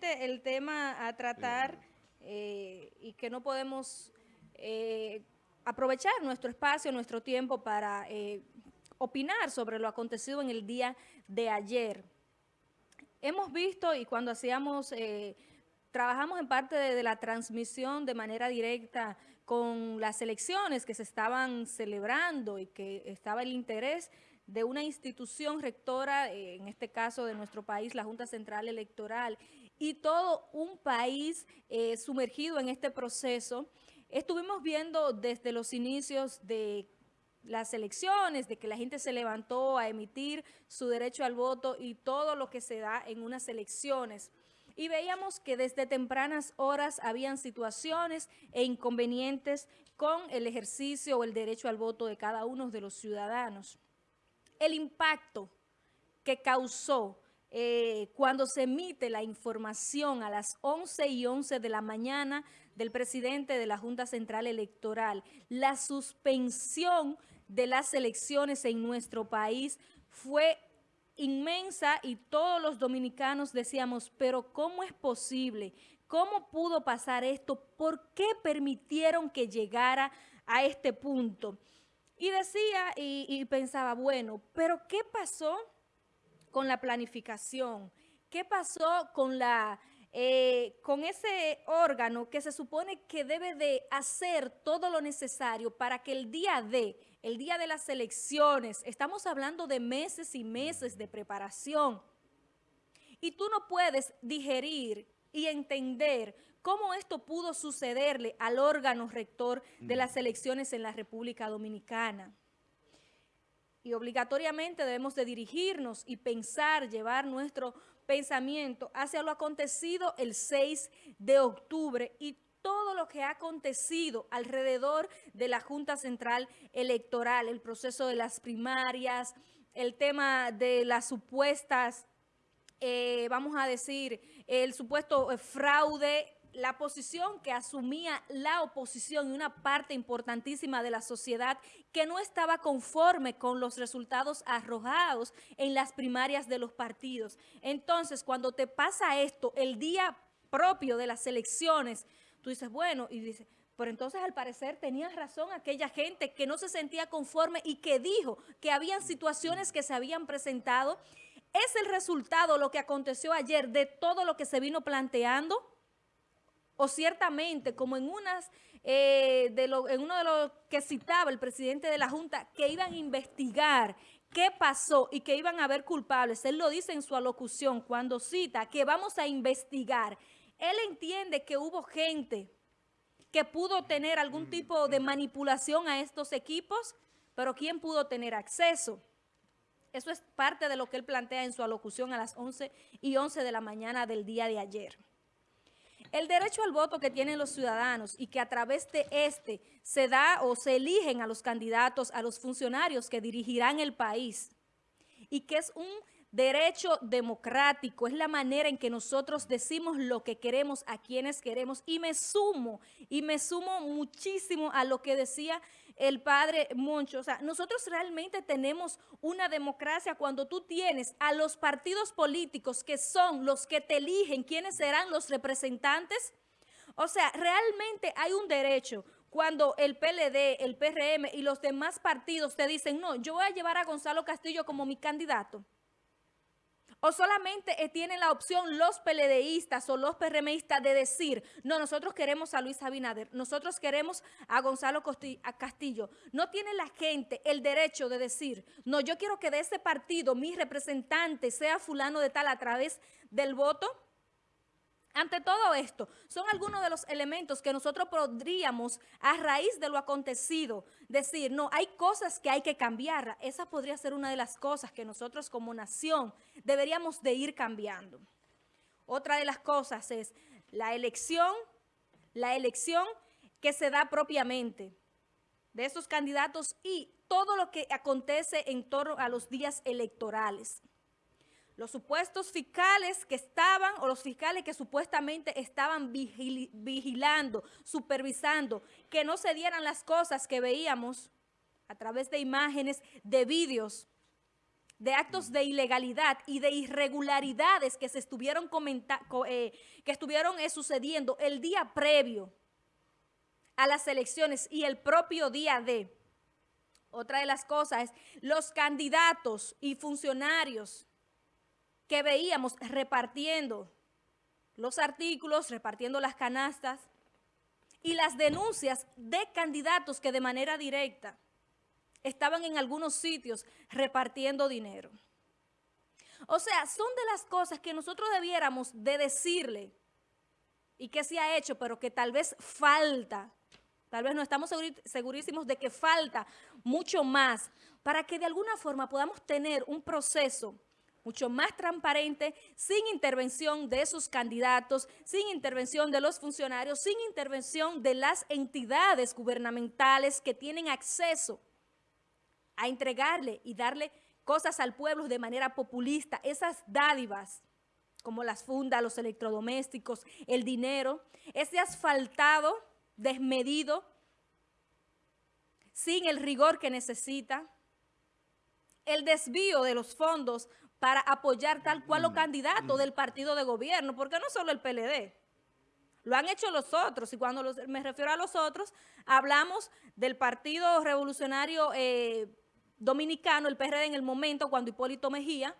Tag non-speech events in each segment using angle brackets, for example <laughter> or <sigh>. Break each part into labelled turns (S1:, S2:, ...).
S1: Realmente el tema a tratar eh, y que no podemos eh, aprovechar nuestro espacio, nuestro tiempo para eh, opinar sobre lo acontecido en el día de ayer. Hemos visto y cuando hacíamos, trabajamos en parte de, la transmisión de manera directa con las elecciones que se estaban celebrando y que estaba el interés de una institución rectora, en este caso de nuestro país, la Junta Central Electoral, y todo un país eh, sumergido en este proceso. Estuvimos viendo desde los inicios de las elecciones, de que la gente se levantó a emitir su derecho al voto y todo lo que se da en unas elecciones. Y veíamos que desde tempranas horas habían situaciones e inconvenientes con el ejercicio o el derecho al voto de cada uno de los ciudadanos el impacto que causó eh, cuando se emite la información a las 11 y 11 de la mañana del presidente de la Junta Central Electoral, la suspensión de las elecciones en nuestro país fue inmensa y todos los dominicanos decíamos, pero ¿cómo es posible? ¿Cómo pudo pasar esto? ¿Por qué permitieron que llegara a este punto? Y decía y, pensaba, bueno, pero ¿qué pasó con la planificación? ¿Qué pasó con la... Eh, con ese órgano que se supone que debe de hacer todo lo necesario para que el día de, el día de las elecciones, estamos hablando de meses y meses de preparación, y tú no puedes digerir y entender cómo esto pudo sucederle al órgano rector de las elecciones en la República Dominicana. Y obligatoriamente debemos de dirigirnos y pensar, llevar nuestro pensamiento hacia lo acontecido el 6 de octubre y todo lo que ha acontecido alrededor de la Junta Central Electoral, el proceso de las primarias, el tema de las supuestas, eh, vamos a decir, el supuesto fraude la posición que asumía la oposición y una parte importantísima de la sociedad que no estaba conforme con los resultados arrojados en las primarias de los partidos. Entonces, cuando te pasa esto el día propio de las elecciones, tú dices, bueno, y dices, pero entonces al parecer tenía razón aquella gente que no se sentía conforme y que dijo que habían situaciones que se habían presentado. ¿Es el resultado lo que aconteció ayer de todo lo que se vino planteando? O ciertamente, como en, unas, eh, de lo, en uno de los que citaba el presidente de la Junta, que iban a investigar qué pasó y que iban a haber culpables. Él lo dice en su alocución cuando cita que vamos a investigar. Él entiende que hubo gente que pudo tener algún tipo de manipulación a estos equipos, pero ¿quién pudo tener acceso? Eso es parte de lo que él plantea en su alocución a las 11 y 11 de la mañana del día de ayer. El derecho al voto que tienen los ciudadanos y que a través de este se da o se eligen a los candidatos, a los funcionarios que dirigirán el país y que es un derecho democrático, es la manera en que nosotros decimos lo que queremos a quienes queremos y me sumo, y me sumo muchísimo a lo que decía el padre Moncho. O sea, nosotros realmente tenemos una democracia cuando tú tienes a los partidos políticos que son los que te eligen quiénes serán los representantes. O sea, realmente hay un derecho cuando el PLD, el PRM y los demás partidos te dicen, no, yo voy a llevar a Gonzalo Castillo como mi candidato. ¿O solamente eh, tienen la opción los peledeístas o los PRMistas de decir, no, nosotros queremos a Luis Abinader, nosotros queremos a Gonzalo Castillo? ¿No tiene la gente el derecho de decir, no, yo quiero que de ese partido mi representante sea fulano de tal a través del voto? Ante todo esto, son algunos de los elementos que nosotros podríamos, a raíz de lo acontecido, decir, no, hay cosas que hay que cambiar. Esa podría ser una de las cosas que nosotros como nación deberíamos de ir cambiando. Otra de las cosas es la elección, la elección que se da propiamente de esos candidatos y todo lo que acontece en torno a los días electorales los supuestos fiscales que estaban o los fiscales que supuestamente estaban vigilando, supervisando, que no se dieran las cosas que veíamos a través de imágenes, de vídeos, de actos de ilegalidad y de irregularidades que se estuvieron, eh, que estuvieron eh, sucediendo el día previo a las elecciones y el propio día de. Otra de las cosas es los candidatos y funcionarios que veíamos repartiendo los artículos, repartiendo las canastas y las denuncias de candidatos que de manera directa estaban en algunos sitios repartiendo dinero. O sea, son de las cosas que nosotros debiéramos de decirle y que se ha hecho, pero que tal vez falta, tal vez no estamos segurísimos de que falta mucho más para que de alguna forma podamos tener un proceso mucho más transparente, sin intervención de esos candidatos, sin intervención de los funcionarios, sin intervención de las entidades gubernamentales que tienen acceso a entregarle y darle cosas al pueblo de manera populista, esas dádivas como las fundas, los electrodomésticos, el dinero, ese asfaltado desmedido, sin el rigor que necesita, el desvío de los fondos para apoyar tal cual los candidatos del partido de gobierno, porque no solo el PLD, lo han hecho los otros, y cuando me refiero a los otros, hablamos del Partido Revolucionario eh, Dominicano, el PRD en el momento, cuando Hipólito Mejía,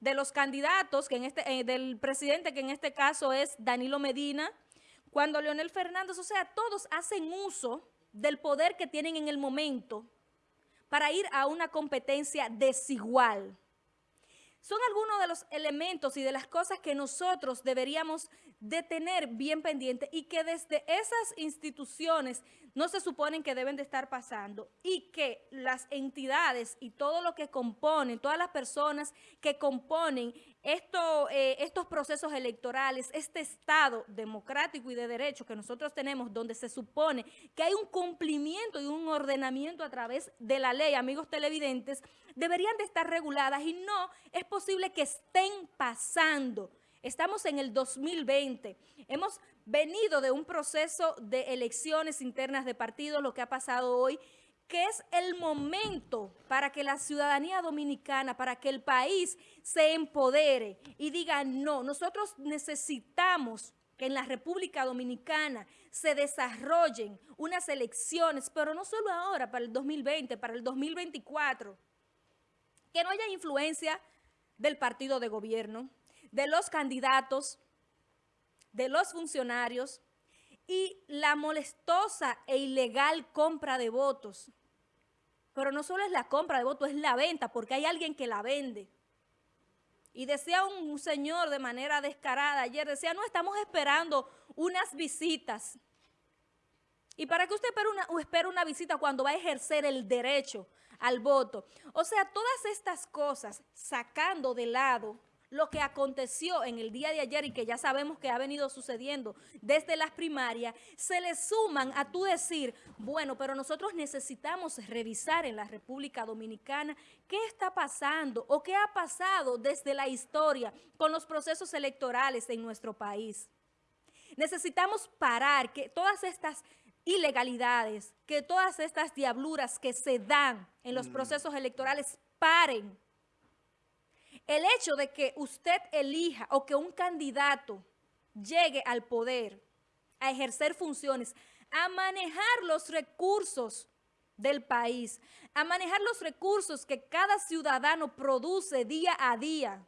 S1: de los candidatos, que en este, eh, del presidente, que en este caso es Danilo Medina, cuando Leonel Fernández, o sea, todos hacen uso del poder que tienen en el momento para ir a una competencia desigual. Son algunos de los elementos y de las cosas que nosotros deberíamos de tener bien pendiente y que desde esas instituciones no se suponen que deben de estar pasando y que las entidades y todo lo que componen, todas las personas que componen esto, eh, estos procesos electorales, este Estado democrático y de derecho que nosotros tenemos, donde se supone que hay un cumplimiento y un ordenamiento a través de la ley, amigos televidentes, deberían de estar reguladas y no es posible que estén pasando Estamos en el 2020. Hemos venido de un proceso de elecciones internas de partidos, lo que ha pasado hoy, que es el momento para que la ciudadanía dominicana, para que el país se empodere y diga, no, nosotros necesitamos que en la República Dominicana se desarrollen unas elecciones, pero no solo ahora, para el 2020, para el 2024, que no haya influencia del partido de gobierno, de los candidatos, de los funcionarios y la molestosa e ilegal compra de votos. Pero no solo es la compra de votos, es la venta, porque hay alguien que la vende. Y decía un señor de manera descarada ayer, decía, no, estamos esperando unas visitas. ¿Y para qué usted espera una, espera una visita cuando va a ejercer el derecho al voto? O sea, todas estas cosas, sacando de lado lo que aconteció en el día de ayer y que ya sabemos que ha venido sucediendo desde las primarias, se le suman a tú decir, bueno, pero nosotros necesitamos revisar en la República Dominicana qué está pasando o qué ha pasado desde la historia con los procesos electorales en nuestro país. Necesitamos parar que todas estas ilegalidades, que todas estas diabluras que se dan en los mm. procesos electorales paren el hecho de que usted elija o que un candidato llegue al poder a ejercer funciones, a manejar los recursos del país, a manejar los recursos que cada ciudadano produce día a día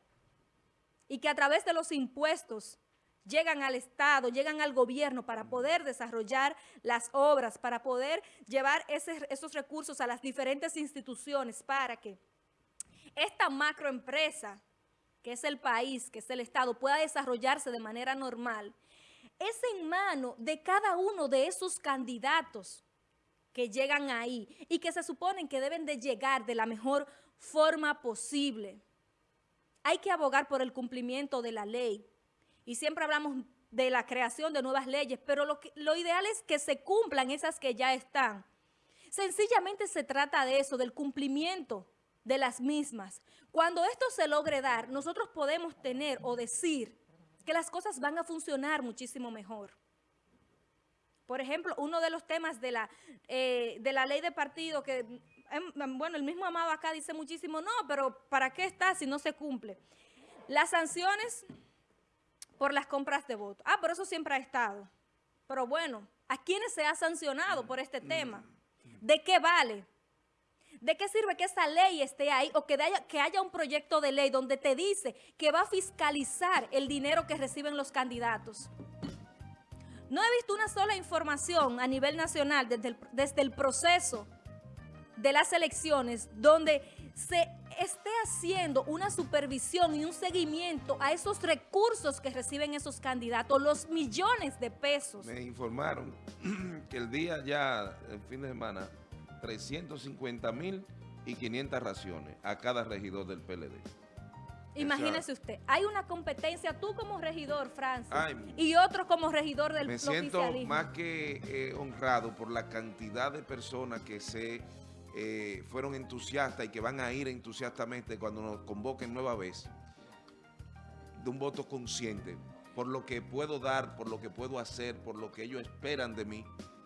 S1: y que a través de los impuestos llegan al Estado, llegan al gobierno para poder desarrollar las obras, para poder llevar esos recursos a las diferentes instituciones para que esta macroempresa, que es el país, que es el Estado, pueda desarrollarse de manera normal, es en mano de cada uno de esos candidatos que llegan ahí y que se suponen que deben de llegar de la mejor forma posible. Hay que abogar por el cumplimiento de la ley y siempre hablamos de la creación de nuevas leyes, pero lo, lo ideal es que se cumplan esas que ya están. Sencillamente se trata de eso, del cumplimiento de las mismas. Cuando esto se logre dar, nosotros podemos tener o decir que las cosas van a funcionar muchísimo mejor. Por ejemplo, uno de los temas de la, eh, de la ley de partido que em, bueno, el mismo Amado acá dice muchísimo, no, pero ¿para qué está si no se cumple? Las sanciones por las compras de votos. Ah, por eso siempre ha estado. Pero bueno, ¿a quiénes se ha sancionado por este tema? ¿De qué vale? ¿De qué sirve que esa ley esté ahí o que haya, que haya un proyecto de ley donde te dice que va a fiscalizar el dinero que reciben los candidatos? No he visto una sola información a nivel nacional desde el, desde el proceso de las elecciones donde se esté haciendo una supervisión y un seguimiento a esos recursos que reciben esos candidatos, los millones de pesos.
S2: Me informaron <clears throat> que el día ya, el fin de semana, 350 mil y 500 raciones a cada regidor del PLD.
S1: Imagínese usted, hay una competencia, tú como regidor, Francis, y otro como regidor del
S2: Me siento más que eh, honrado por la cantidad de personas que se eh, fueron entusiastas y que van a ir entusiastamente cuando nos convoquen nueva vez, de un voto consciente, por lo que puedo dar, por lo que puedo hacer, por lo que ellos esperan de mí,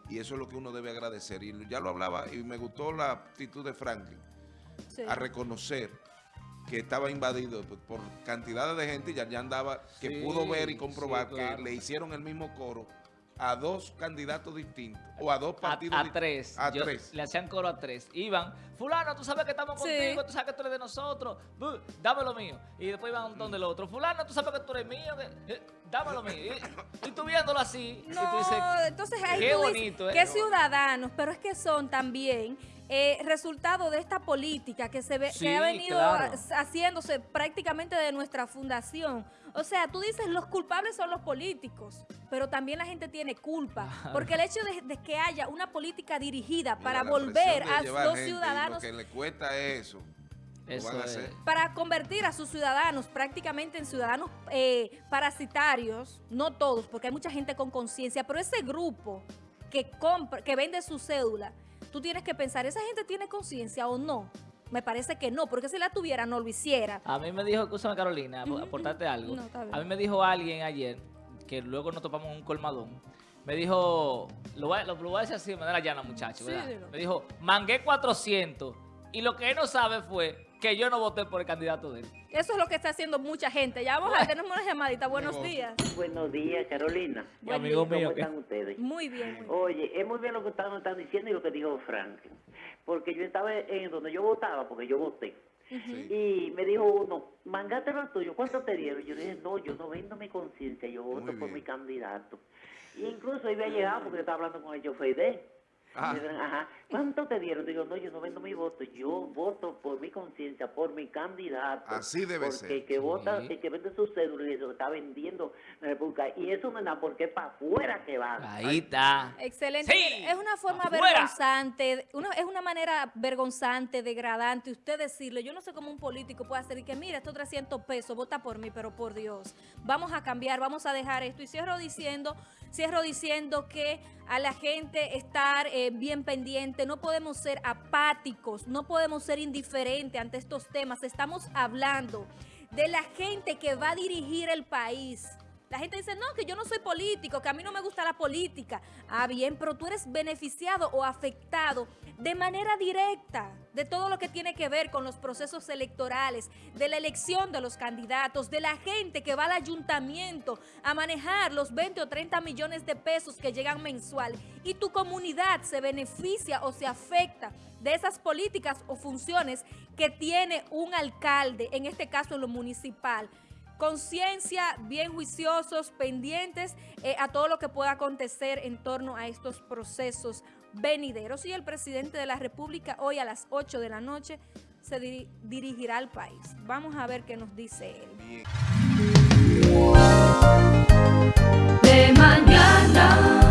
S2: y eso es lo que uno debe agradecer. Y ya lo hablaba, y me gustó la actitud de Franklin, a reconocer que estaba invadido por cantidades de gente y ya, ya andaba, que pudo ver y comprobar que le hicieron el mismo coro a dos candidatos distintos o a dos partidos
S3: a, a tres. A tres. Le hacían coro a tres. Iban, fulano, tú sabes que estamos contigo, tú sabes que tú eres de nosotros, dame lo mío. Y después iban donde el otro, fulano, tú sabes que tú eres mío, eh, dame lo mío. Y, tú viéndolo así.
S1: No, entonces ahí qué bonito, ¿eh? Qué ciudadanos, pero es que son también eh, resultado de esta política que se ve, que ha venido haciéndose prácticamente de nuestra fundación. O sea, tú dices los culpables son los políticos, pero también la gente tiene culpa, porque el hecho de, que haya una política dirigida para volver a los ciudadanos...
S2: Lo que le cuesta eso.
S1: Para convertir a sus ciudadanos prácticamente en ciudadanos eh, parasitarios, no todos, porque hay mucha gente con conciencia, pero ese grupo que, compra, que vende su cédula tú tienes que pensar, ¿esa gente tiene conciencia o no? Me parece que no, porque si la tuviera no lo hiciera.
S3: A mí me dijo, escúchame Carolina, aportarte algo. a mí me dijo alguien ayer, que luego nos topamos un colmadón, me dijo, lo voy, a decir así de manera llana, muchacho, ¿verdad? me dijo, mangué 400 y lo que él no sabe fue que yo no voté por el candidato de él.
S1: Eso es lo que está haciendo mucha gente. Ya vamos a tener una llamadita. Buenos días.
S4: Buenos días, Carolina.
S3: amigo mío.
S4: ¿Cómo están ustedes?
S1: Muy bien.
S4: Oye, es muy bien lo que están, diciendo y lo que dijo Frank. Porque yo estaba en donde yo votaba, porque yo voté. Y me dijo uno, mangate lo tuyo, ¿cuánto te dieron? Yo dije, no, yo no vendo mi conciencia, yo voto por mi candidato. Y incluso iba a llegar porque yo estaba hablando con el chofer de Ajá. ¿Cuánto te dieron? Digo, no, yo no vendo mi voto, yo voto por mi conciencia, por mi candidato.
S2: Así debe
S4: ser. Porque el que vota, el que vende su cédula y eso está vendiendo la República. Y eso me da porque para afuera que va.
S3: Ahí está.
S1: Excelente. es una forma vergonzante, una, es una manera vergonzante, degradante, usted decirle, yo no sé cómo un político puede hacer y que mira, estos 300 pesos, vota por mí, pero por Dios, vamos a cambiar, vamos a dejar esto. Y cierro diciendo, cierro diciendo que a la gente estar... Eh, bien pendiente, no podemos ser apáticos, no podemos ser indiferentes ante estos temas. Estamos hablando de la gente que va a dirigir el país, la gente dice, no, que yo no soy político, que a mí no me gusta la política. Ah, bien, pero tú eres beneficiado o afectado de manera directa de todo lo que tiene que ver con los procesos electorales, de la elección de los candidatos, de la gente que va al ayuntamiento a manejar los 20 o 30 millones de pesos que llegan mensual. Y tu comunidad se beneficia o se afecta de esas políticas o funciones que tiene un alcalde, en este caso lo municipal conciencia, bien juiciosos, pendientes eh, a todo lo que pueda acontecer en torno a estos procesos venideros y el presidente de la República hoy a las 8 de la noche se dirigirá al país. Vamos a ver qué nos dice él. De mañana.